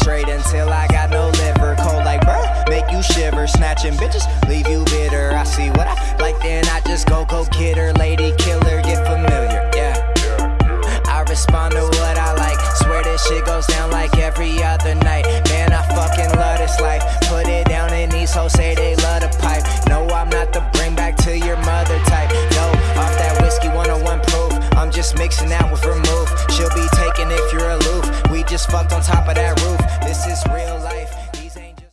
straight until I got no liver. Cold like bruh, make you shiver. Snatching bitches, leave you bitter. I see what I like, then I just go go kid her. Lady killer, get familiar, yeah. I respond to what I like. Swear this shit goes down like every other night. Man, I fucking love this life. Put it down in these hoes, say they love the pipe. No, I'm not the bring back to your mother type. No, off that whiskey 101 proof. I'm just mixing out with remove. She'll be taking if you're just fucked on top of that roof. This is real life.